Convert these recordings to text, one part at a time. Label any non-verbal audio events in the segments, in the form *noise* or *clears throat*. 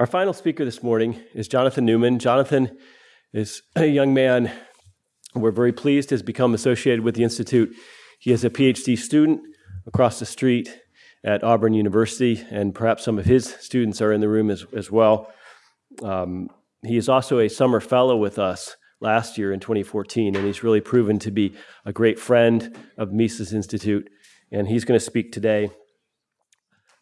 Our final speaker this morning is Jonathan Newman. Jonathan is a young man we're very pleased has become associated with the Institute. He is a PhD student across the street at Auburn University, and perhaps some of his students are in the room as, as well. Um, he is also a summer fellow with us last year in 2014, and he's really proven to be a great friend of Mises Institute, and he's going to speak today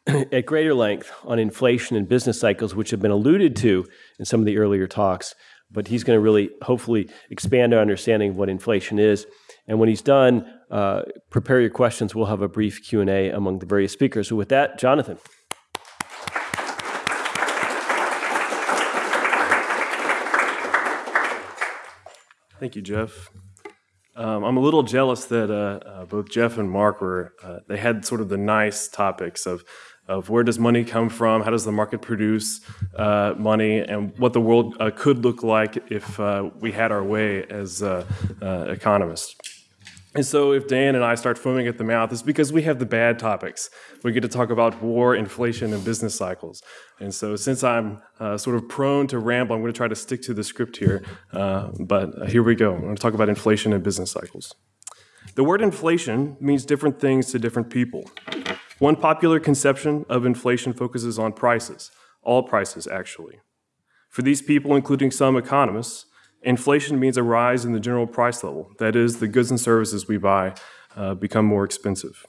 *clears throat* at greater length on inflation and business cycles, which have been alluded to in some of the earlier talks. But he's going to really, hopefully, expand our understanding of what inflation is. And when he's done, uh, prepare your questions. We'll have a brief Q and A among the various speakers. So, with that, Jonathan. Thank you, Jeff. Um, I'm a little jealous that uh, uh, both Jeff and Mark were, uh, they had sort of the nice topics of of where does money come from, how does the market produce uh, money, and what the world uh, could look like if uh, we had our way as uh, uh, economists. And so, if Dan and I start foaming at the mouth, it's because we have the bad topics. We get to talk about war, inflation, and business cycles. And so, since I'm uh, sort of prone to ramble, I'm going to try to stick to the script here. but here we go. I'm going to talk about inflation and business cycles. The word inflation means different things to different people. One popular conception of inflation focuses on prices, all prices actually. For these people, including some economists, inflation means a rise in the general price level. That is, the goods and services we buy uh, become more expensive.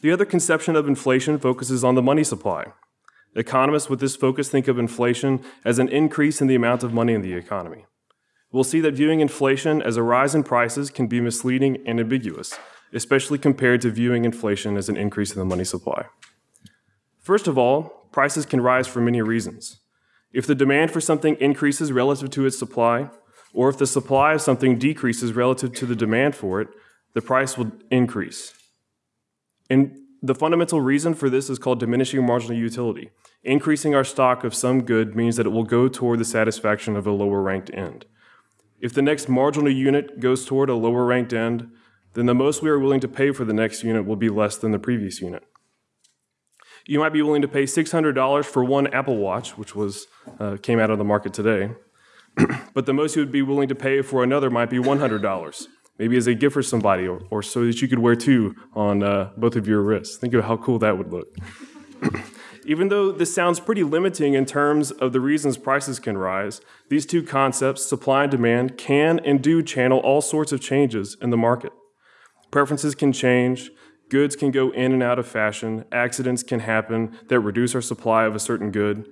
The other conception of inflation focuses on the money supply. Economists with this focus think of inflation as an increase in the amount of money in the economy. We'll see that viewing inflation as a rise in prices can be misleading and ambiguous, especially compared to viewing inflation as an increase in the money supply. First of all, prices can rise for many reasons. If the demand for something increases relative to its supply, or if the supply of something decreases relative to the demand for it, the price will increase. And the fundamental reason for this is called diminishing marginal utility. Increasing our stock of some good means that it will go toward the satisfaction of a lower ranked end. If the next marginal unit goes toward a lower ranked end, then the most we are willing to pay for the next unit will be less than the previous unit. You might be willing to pay $600 for one Apple Watch, which was, uh, came out of the market today, *clears throat* but the most you would be willing to pay for another might be $100, maybe as a gift for somebody, or, or so that you could wear two on uh, both of your wrists. Think of how cool that would look. *clears throat* Even though this sounds pretty limiting in terms of the reasons prices can rise, these two concepts, supply and demand, can and do channel all sorts of changes in the market. Preferences can change, goods can go in and out of fashion, accidents can happen that reduce our supply of a certain good.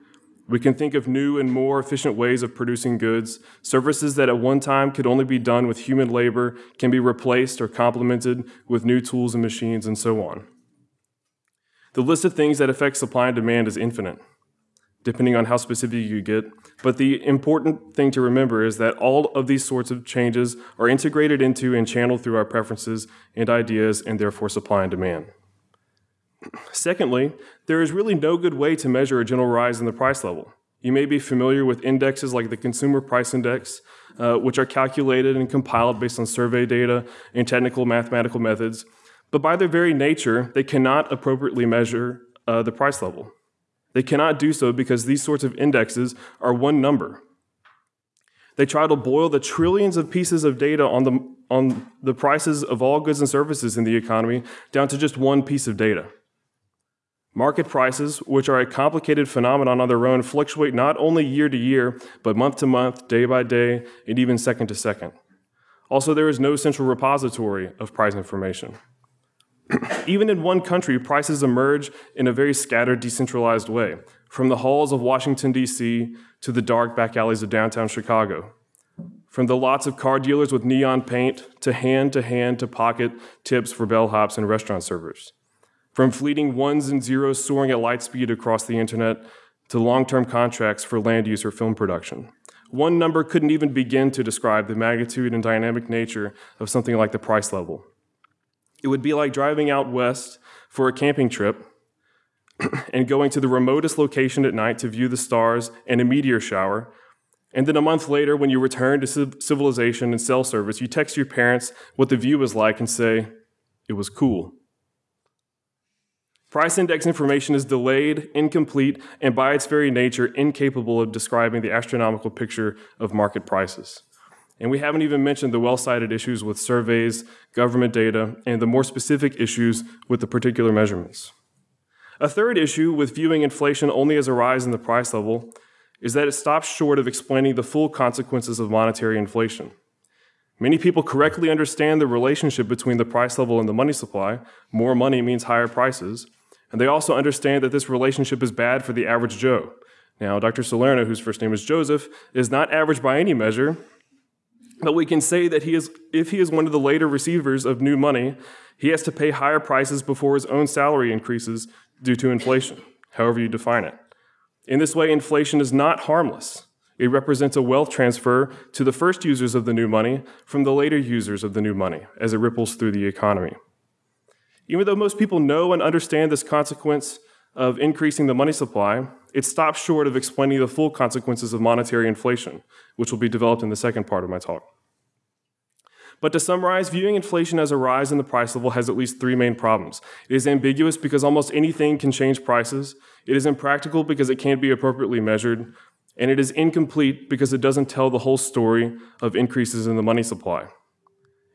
We can think of new and more efficient ways of producing goods. Services that at one time could only be done with human labor can be replaced or complemented with new tools and machines, and so on. The list of things that affect supply and demand is infinite depending on how specific you get. But the important thing to remember is that all of these sorts of changes are integrated into and channeled through our preferences and ideas, and therefore supply and demand. Secondly, there is really no good way to measure a general rise in the price level. You may be familiar with indexes like the Consumer Price Index, uh, which are calculated and compiled based on survey data and technical mathematical methods, but by their very nature, they cannot appropriately measure uh, the price level. They cannot do so because these sorts of indexes are one number. They try to boil the trillions of pieces of data on the, on the prices of all goods and services in the economy down to just one piece of data. Market prices, which are a complicated phenomenon on their own, fluctuate not only year to year, but month to month, day by day, and even second to second. Also, there is no central repository of price information. Even in one country, prices emerge in a very scattered, decentralized way, from the halls of Washington, D.C., to the dark back alleys of downtown Chicago. From the lots of car dealers with neon paint, to hand to hand to pocket tips for bellhops and restaurant servers. From fleeting ones and zeros soaring at light speed across the internet, to long term contracts for land use or film production. One number couldn't even begin to describe the magnitude and dynamic nature of something like the price level. It would be like driving out west for a camping trip *clears throat* and going to the remotest location at night to view the stars and a meteor shower. And then a month later, when you return to civilization and cell service, you text your parents what the view was like and say, it was cool. Price index information is delayed, incomplete, and by its very nature, incapable of describing the astronomical picture of market prices. And we haven't even mentioned the well cited issues with surveys, government data, and the more specific issues with the particular measurements. A third issue with viewing inflation only as a rise in the price level is that it stops short of explaining the full consequences of monetary inflation. Many people correctly understand the relationship between the price level and the money supply. More money means higher prices. And they also understand that this relationship is bad for the average Joe. Now, Dr. Salerno, whose first name is Joseph, is not average by any measure, but we can say that he is, if he is one of the later receivers of new money, he has to pay higher prices before his own salary increases due to inflation, however you define it. In this way, inflation is not harmless. It represents a wealth transfer to the first users of the new money from the later users of the new money as it ripples through the economy. Even though most people know and understand this consequence of increasing the money supply, it stops short of explaining the full consequences of monetary inflation, which will be developed in the second part of my talk. But to summarize, viewing inflation as a rise in the price level has at least three main problems. It is ambiguous because almost anything can change prices. It is impractical because it can't be appropriately measured. And it is incomplete because it doesn't tell the whole story of increases in the money supply.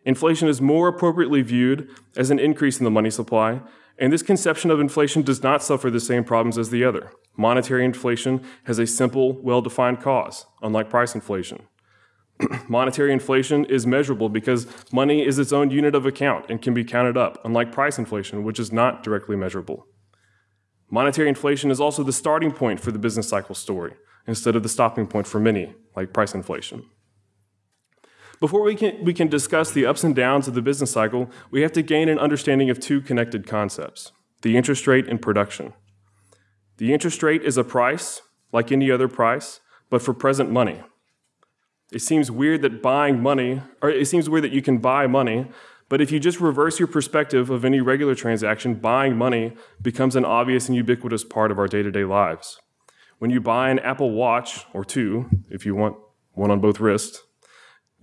Inflation is more appropriately viewed as an increase in the money supply, and this conception of inflation does not suffer the same problems as the other. Monetary inflation has a simple, well defined cause, unlike price inflation. *clears throat* Monetary inflation is measurable because money is its own unit of account and can be counted up, unlike price inflation, which is not directly measurable. Monetary inflation is also the starting point for the business cycle story, instead of the stopping point for many, like price inflation. Before we can, we can discuss the ups and downs of the business cycle, we have to gain an understanding of two connected concepts the interest rate and production. The interest rate is a price, like any other price, but for present money. It seems weird that buying money, or it seems weird that you can buy money, but if you just reverse your perspective of any regular transaction, buying money becomes an obvious and ubiquitous part of our day to day lives. When you buy an Apple Watch, or two, if you want one on both wrists,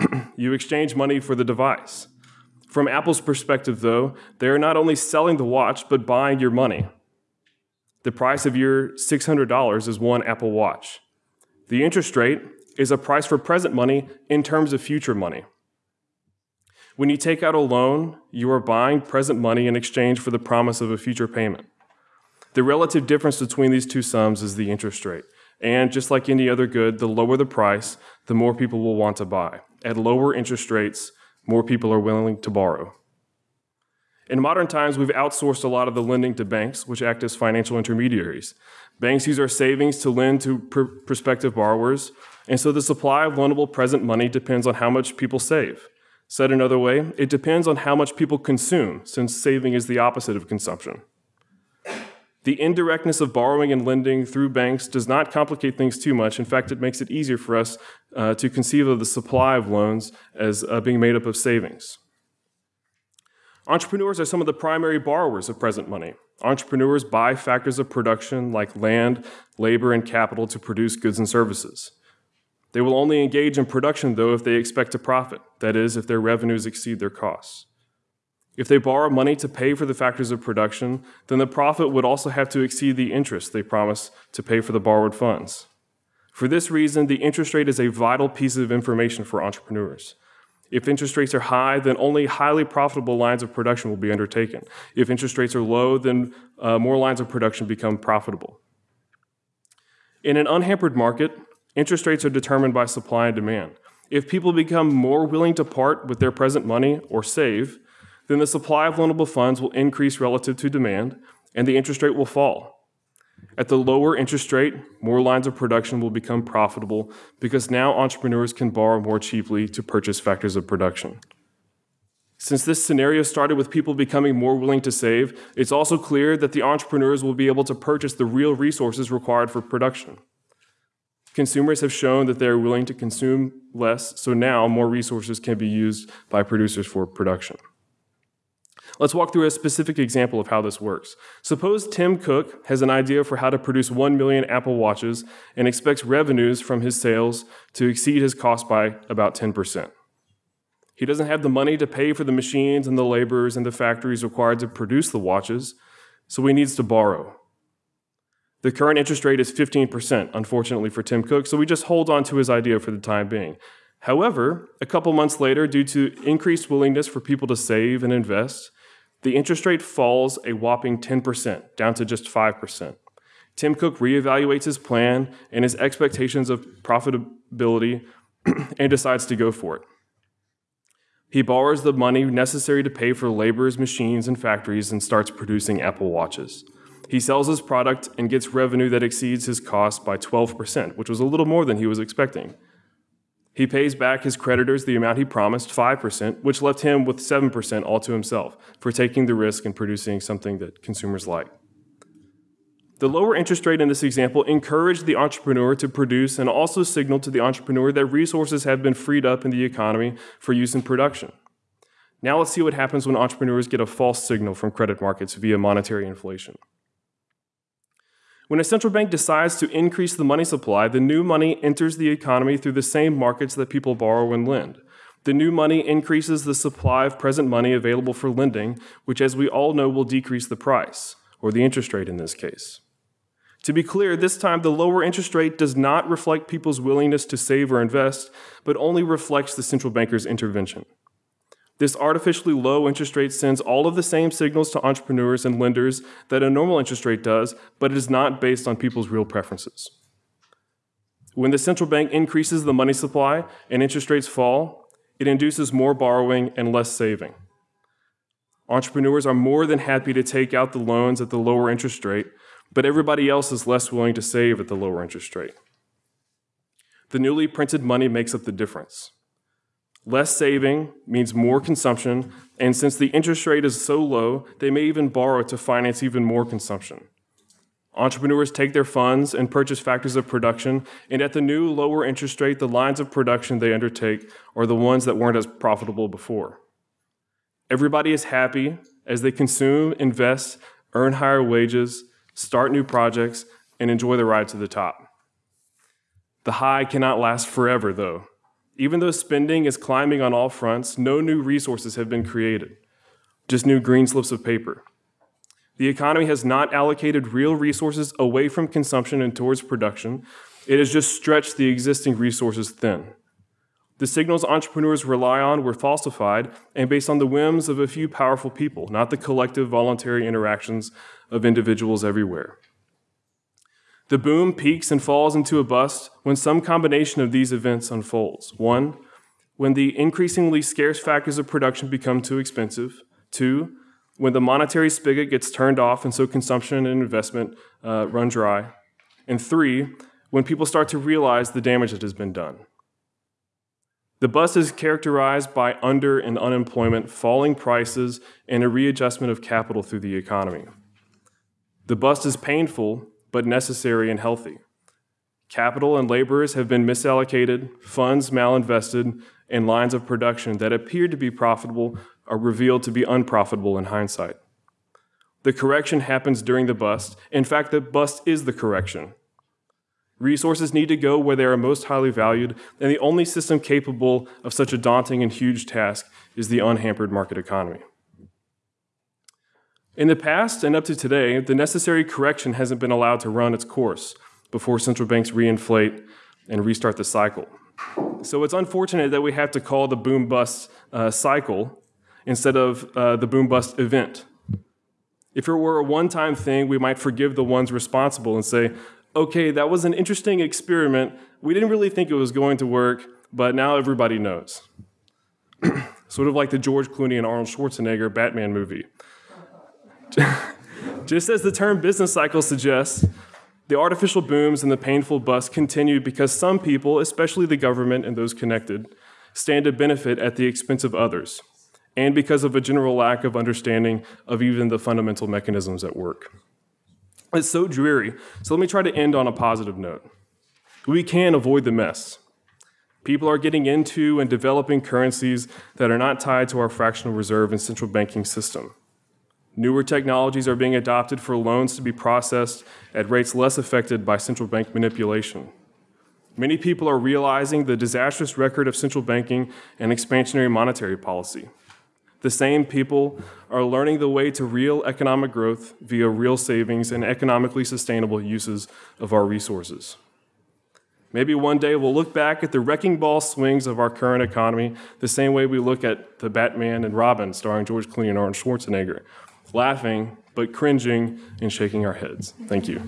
*clears throat* you exchange money for the device. From Apple's perspective, though, they are not only selling the watch, but buying your money. The price of your $600 is one Apple Watch. The interest rate is a price for present money in terms of future money. When you take out a loan, you are buying present money in exchange for the promise of a future payment. The relative difference between these two sums is the interest rate. And just like any other good, the lower the price, the more people will want to buy. At lower interest rates, more people are willing to borrow. In modern times, we've outsourced a lot of the lending to banks, which act as financial intermediaries. Banks use our savings to lend to pr- prospective borrowers, and so the supply of loanable present money depends on how much people save. Said another way, it depends on how much people consume, since saving is the opposite of consumption. The indirectness of borrowing and lending through banks does not complicate things too much. In fact, it makes it easier for us uh, to conceive of the supply of loans as uh, being made up of savings. Entrepreneurs are some of the primary borrowers of present money. Entrepreneurs buy factors of production like land, labor, and capital to produce goods and services. They will only engage in production, though, if they expect to profit, that is, if their revenues exceed their costs. If they borrow money to pay for the factors of production, then the profit would also have to exceed the interest they promise to pay for the borrowed funds. For this reason, the interest rate is a vital piece of information for entrepreneurs. If interest rates are high, then only highly profitable lines of production will be undertaken. If interest rates are low, then uh, more lines of production become profitable. In an unhampered market, interest rates are determined by supply and demand. If people become more willing to part with their present money or save, then the supply of loanable funds will increase relative to demand and the interest rate will fall. At the lower interest rate, more lines of production will become profitable because now entrepreneurs can borrow more cheaply to purchase factors of production. Since this scenario started with people becoming more willing to save, it's also clear that the entrepreneurs will be able to purchase the real resources required for production. Consumers have shown that they are willing to consume less, so now more resources can be used by producers for production. Let's walk through a specific example of how this works. Suppose Tim Cook has an idea for how to produce 1 million Apple Watches and expects revenues from his sales to exceed his cost by about 10%. He doesn't have the money to pay for the machines and the laborers and the factories required to produce the watches, so he needs to borrow. The current interest rate is 15%, unfortunately for Tim Cook, so we just hold on to his idea for the time being. However, a couple months later, due to increased willingness for people to save and invest, the interest rate falls a whopping 10%, down to just 5%. Tim Cook reevaluates his plan and his expectations of profitability *clears throat* and decides to go for it. He borrows the money necessary to pay for laborers, machines, and factories and starts producing Apple Watches. He sells his product and gets revenue that exceeds his cost by 12%, which was a little more than he was expecting. He pays back his creditors the amount he promised, 5%, which left him with 7% all to himself for taking the risk and producing something that consumers like. The lower interest rate in this example encouraged the entrepreneur to produce and also signaled to the entrepreneur that resources have been freed up in the economy for use in production. Now let's see what happens when entrepreneurs get a false signal from credit markets via monetary inflation. When a central bank decides to increase the money supply, the new money enters the economy through the same markets that people borrow and lend. The new money increases the supply of present money available for lending, which, as we all know, will decrease the price, or the interest rate in this case. To be clear, this time the lower interest rate does not reflect people's willingness to save or invest, but only reflects the central banker's intervention. This artificially low interest rate sends all of the same signals to entrepreneurs and lenders that a normal interest rate does, but it is not based on people's real preferences. When the central bank increases the money supply and interest rates fall, it induces more borrowing and less saving. Entrepreneurs are more than happy to take out the loans at the lower interest rate, but everybody else is less willing to save at the lower interest rate. The newly printed money makes up the difference. Less saving means more consumption, and since the interest rate is so low, they may even borrow to finance even more consumption. Entrepreneurs take their funds and purchase factors of production, and at the new lower interest rate, the lines of production they undertake are the ones that weren't as profitable before. Everybody is happy as they consume, invest, earn higher wages, start new projects, and enjoy the ride to the top. The high cannot last forever, though. Even though spending is climbing on all fronts, no new resources have been created, just new green slips of paper. The economy has not allocated real resources away from consumption and towards production. It has just stretched the existing resources thin. The signals entrepreneurs rely on were falsified and based on the whims of a few powerful people, not the collective voluntary interactions of individuals everywhere. The boom peaks and falls into a bust when some combination of these events unfolds. One, when the increasingly scarce factors of production become too expensive. Two, when the monetary spigot gets turned off and so consumption and investment uh, run dry. And three, when people start to realize the damage that has been done. The bust is characterized by under and unemployment, falling prices, and a readjustment of capital through the economy. The bust is painful but necessary and healthy. Capital and laborers have been misallocated, funds malinvested, and lines of production that appeared to be profitable are revealed to be unprofitable in hindsight. The correction happens during the bust. In fact, the bust is the correction. Resources need to go where they are most highly valued, and the only system capable of such a daunting and huge task is the unhampered market economy. In the past and up to today, the necessary correction hasn't been allowed to run its course before central banks reinflate and restart the cycle. So it's unfortunate that we have to call the boom bust uh, cycle instead of uh, the boom bust event. If it were a one time thing, we might forgive the ones responsible and say, okay, that was an interesting experiment. We didn't really think it was going to work, but now everybody knows. *clears throat* sort of like the George Clooney and Arnold Schwarzenegger Batman movie. Just as the term business cycle suggests, the artificial booms and the painful busts continue because some people, especially the government and those connected, stand to benefit at the expense of others, and because of a general lack of understanding of even the fundamental mechanisms at work. It's so dreary, so let me try to end on a positive note. We can avoid the mess. People are getting into and developing currencies that are not tied to our fractional reserve and central banking system. Newer technologies are being adopted for loans to be processed at rates less affected by central bank manipulation. Many people are realizing the disastrous record of central banking and expansionary monetary policy. The same people are learning the way to real economic growth via real savings and economically sustainable uses of our resources. Maybe one day we'll look back at the wrecking ball swings of our current economy the same way we look at the Batman and Robin starring George Clooney and Arnold Schwarzenegger, laughing but cringing and shaking our heads. Thank you.